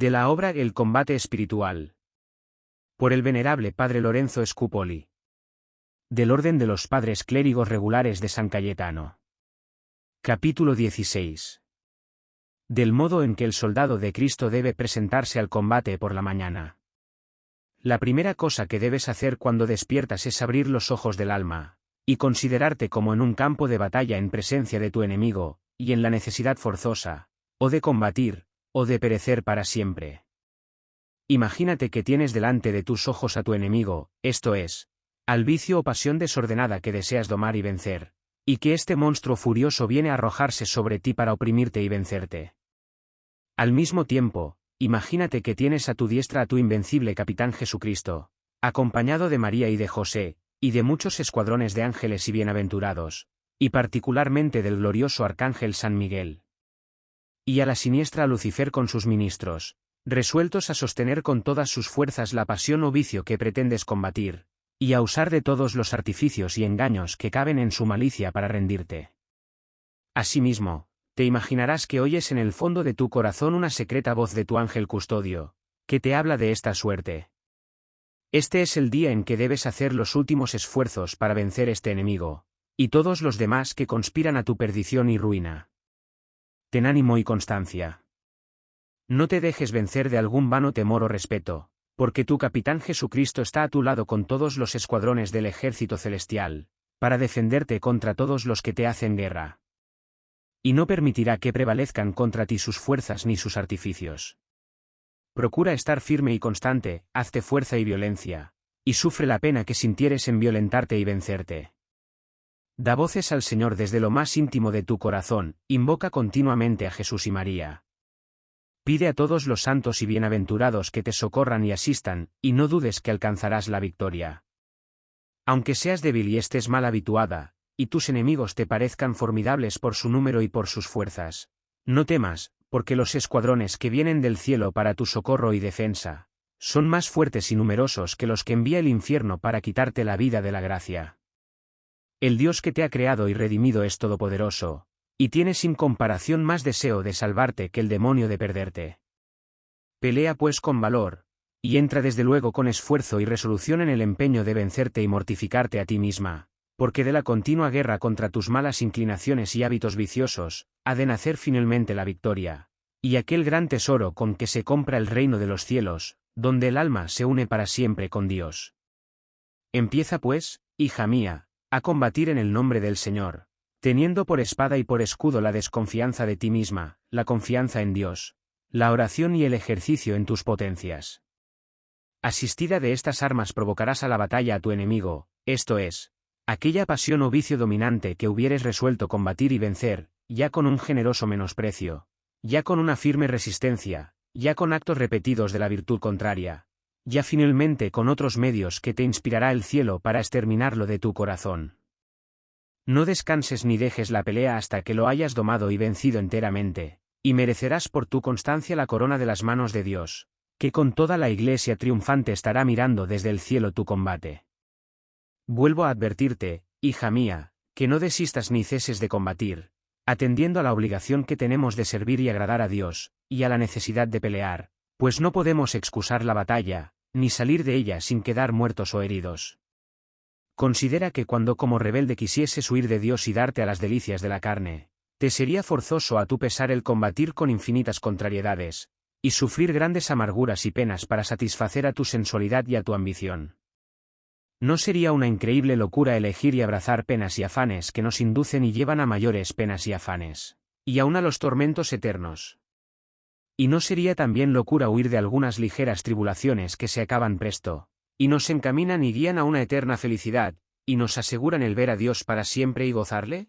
De la obra El combate espiritual. Por el venerable Padre Lorenzo Scupoli. Del Orden de los Padres Clérigos Regulares de San Cayetano. Capítulo 16. Del modo en que el soldado de Cristo debe presentarse al combate por la mañana. La primera cosa que debes hacer cuando despiertas es abrir los ojos del alma, y considerarte como en un campo de batalla en presencia de tu enemigo, y en la necesidad forzosa, o de combatir, o de perecer para siempre. Imagínate que tienes delante de tus ojos a tu enemigo, esto es, al vicio o pasión desordenada que deseas domar y vencer, y que este monstruo furioso viene a arrojarse sobre ti para oprimirte y vencerte. Al mismo tiempo, imagínate que tienes a tu diestra a tu invencible capitán Jesucristo, acompañado de María y de José, y de muchos escuadrones de ángeles y bienaventurados, y particularmente del glorioso arcángel San Miguel y a la siniestra Lucifer con sus ministros, resueltos a sostener con todas sus fuerzas la pasión o vicio que pretendes combatir, y a usar de todos los artificios y engaños que caben en su malicia para rendirte. Asimismo, te imaginarás que oyes en el fondo de tu corazón una secreta voz de tu ángel custodio, que te habla de esta suerte. Este es el día en que debes hacer los últimos esfuerzos para vencer este enemigo, y todos los demás que conspiran a tu perdición y ruina ten ánimo y constancia. No te dejes vencer de algún vano temor o respeto, porque tu capitán Jesucristo está a tu lado con todos los escuadrones del ejército celestial, para defenderte contra todos los que te hacen guerra. Y no permitirá que prevalezcan contra ti sus fuerzas ni sus artificios. Procura estar firme y constante, hazte fuerza y violencia, y sufre la pena que sintieres en violentarte y vencerte. Da voces al Señor desde lo más íntimo de tu corazón, invoca continuamente a Jesús y María. Pide a todos los santos y bienaventurados que te socorran y asistan, y no dudes que alcanzarás la victoria. Aunque seas débil y estés mal habituada, y tus enemigos te parezcan formidables por su número y por sus fuerzas, no temas, porque los escuadrones que vienen del cielo para tu socorro y defensa, son más fuertes y numerosos que los que envía el infierno para quitarte la vida de la gracia. El Dios que te ha creado y redimido es todopoderoso, y tiene sin comparación más deseo de salvarte que el demonio de perderte. Pelea pues con valor, y entra desde luego con esfuerzo y resolución en el empeño de vencerte y mortificarte a ti misma, porque de la continua guerra contra tus malas inclinaciones y hábitos viciosos, ha de nacer finalmente la victoria, y aquel gran tesoro con que se compra el reino de los cielos, donde el alma se une para siempre con Dios. Empieza pues, hija mía, a combatir en el nombre del Señor, teniendo por espada y por escudo la desconfianza de ti misma, la confianza en Dios, la oración y el ejercicio en tus potencias. Asistida de estas armas provocarás a la batalla a tu enemigo, esto es, aquella pasión o vicio dominante que hubieres resuelto combatir y vencer, ya con un generoso menosprecio, ya con una firme resistencia, ya con actos repetidos de la virtud contraria, ya finalmente con otros medios que te inspirará el cielo para exterminarlo de tu corazón. No descanses ni dejes la pelea hasta que lo hayas domado y vencido enteramente, y merecerás por tu constancia la corona de las manos de Dios, que con toda la iglesia triunfante estará mirando desde el cielo tu combate. Vuelvo a advertirte, hija mía, que no desistas ni ceses de combatir, atendiendo a la obligación que tenemos de servir y agradar a Dios, y a la necesidad de pelear, pues no podemos excusar la batalla, ni salir de ella sin quedar muertos o heridos. Considera que cuando como rebelde quisieses huir de Dios y darte a las delicias de la carne, te sería forzoso a tu pesar el combatir con infinitas contrariedades, y sufrir grandes amarguras y penas para satisfacer a tu sensualidad y a tu ambición. ¿No sería una increíble locura elegir y abrazar penas y afanes que nos inducen y llevan a mayores penas y afanes, y aún a los tormentos eternos? ¿Y no sería también locura huir de algunas ligeras tribulaciones que se acaban presto, y nos encaminan y guían a una eterna felicidad, y nos aseguran el ver a Dios para siempre y gozarle?